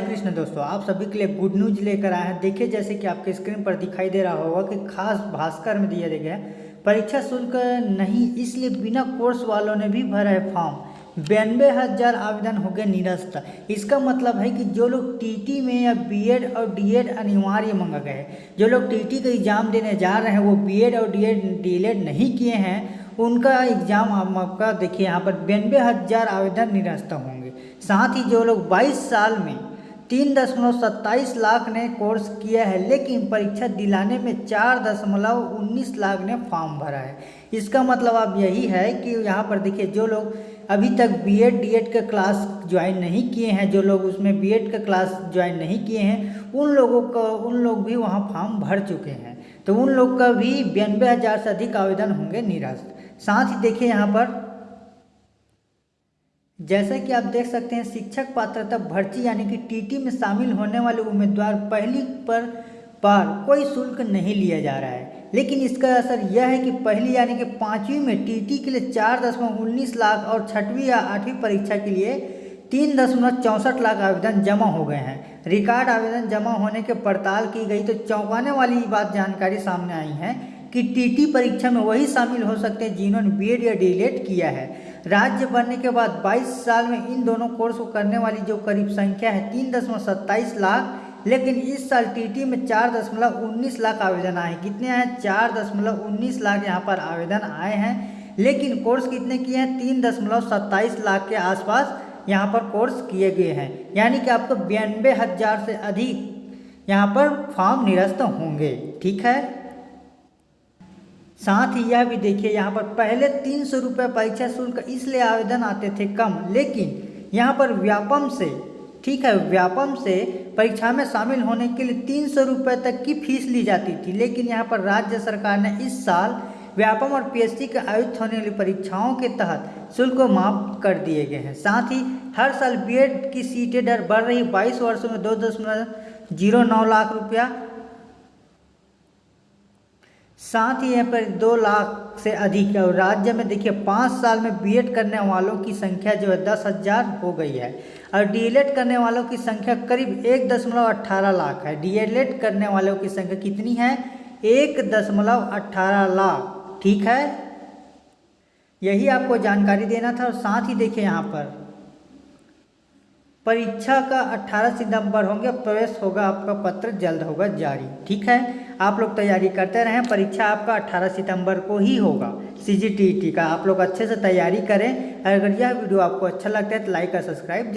हरे कृष्ण, दोस्तों, आप सभी के लिए गुड न्यूज़ लेकर आए हैं। देखिए, जैसे कि आपके स्क्रीन पर दिखाई दे रहा होगा कि खास भास्कर में दिया गया है। परीक्षा शुल्क नहीं, इसलिए बिना कोर्स वालों ने भी भरा है फॉर्म बयानबे हज़ार आवेदन हो गए निरस्त। इसका मतलब है कि जो लोग टीटी में या बीएड और डीएड अनिवार्य मांगा है, जो लोग टीटी का एग्ज़ाम देने जा रहे हैं, वो बीएड और डीएड डीएलएड नहीं किए हैं, उनका एग्ज़ाम आपका देखिए, यहाँ पर बयानबे हज़ार आवेदन निरस्त होंगे। साथ ही जो लोग 22 साल में तीन दशमलव सत्ताईस लाख ने कोर्स किया है, लेकिन परीक्षा दिलाने में चार दशमलव उन्नीस लाख ने फॉर्म भरा है। इसका मतलब अब यही है कि यहाँ पर देखिए, जो लोग अभी तक बीएड डीएड का क्लास ज्वाइन नहीं किए हैं, जो लोग उसमें बीएड का क्लास ज्वाइन नहीं किए हैं, उन लोगों का, उन लोग भी वहाँ फॉर्म भर चुके हैं। तो उन लोग का भी बयानबे हज़ार से अधिक आवेदन होंगे निरस्त साथ ही देखिए यहाँ पर जैसा कि आप देख सकते हैं, शिक्षक पात्रता भर्ती यानी कि टीटी में शामिल होने वाले उम्मीदवार पहली पर पार कोई शुल्क नहीं लिया जा रहा है। लेकिन इसका असर यह है कि पहली यानी कि पाँचवीं में टीटी के लिए चार दशमलव उन्नीस लाख और छठवीं या आठवीं परीक्षा के लिए तीन दशमलव चौंसठ लाख आवेदन जमा हो गए हैं। रिकॉर्ड आवेदन जमा होने के पड़ताल की गई तो चौंकाने वाली बात जानकारी सामने आई है कि टीटी परीक्षा में वही शामिल हो सकते हैं जिन्होंने बीएड या डीलेट किया है। राज्य बनने के बाद 22 साल में इन दोनों कोर्स को करने वाली जो करीब संख्या है, तीन दशमलव सत्ताईस लाख, लेकिन इस साल टीटी में चार दशमलव उन्नीस लाख आवेदन आए। कितने आए? चार दशमलव उन्नीस लाख यहाँ पर आवेदन आए हैं, लेकिन कोर्स कितने किए हैं? तीन दशमलव सत्ताईस लाख के आसपास यहाँ पर कोर्स किए गए हैं। यानी कि आपको बयानबे हज़ार से अधिक यहाँ पर फॉर्म निरस्त होंगे। ठीक है? साथ ही यह भी देखिए, यहाँ पर पहले तीन सौ रुपये परीक्षा शुल्क इसलिए आवेदन आते थे कम, लेकिन यहाँ पर व्यापम से, ठीक है, व्यापम से परीक्षा में शामिल होने के लिए तीन सौ रुपये तक की फ़ीस ली जाती थी, लेकिन यहाँ पर राज्य सरकार ने इस साल व्यापम और पीएचडी के आयोजित होने वाली परीक्षाओं के तहत शुल्क को माफ़ कर दिए गए हैं। साथ ही हर साल बीएड की सीटें दर बढ़ रही, बाईस वर्षों में दो दशमलव ज़ीरो नौ लाख रुपया साथ ही यहाँ पर दो लाख से अधिक है और राज्य में देखिए, पाँच साल में बीएड करने वालों की संख्या जो है दस हज़ार हो गई है। और डीएलएड करने वालों की संख्या करीब एक दशमलव अट्ठारह लाख है। डीएलएड करने वालों की संख्या कितनी है? एक दशमलव अट्ठारह लाख। ठीक है? यही आपको जानकारी देना था और साथ ही देखिए यहाँ पर। परीक्षा का 18 सितंबर होंगे, प्रवेश होगा आपका पत्र, जल्द होगा जारी। ठीक है? आप लोग तैयारी करते रहें, परीक्षा आपका 18 सितंबर को ही होगा। सी का। आप लोग अच्छे से तैयारी करें। अगर यह वीडियो आपको अच्छा लगता है तो लाइक और सब्सक्राइब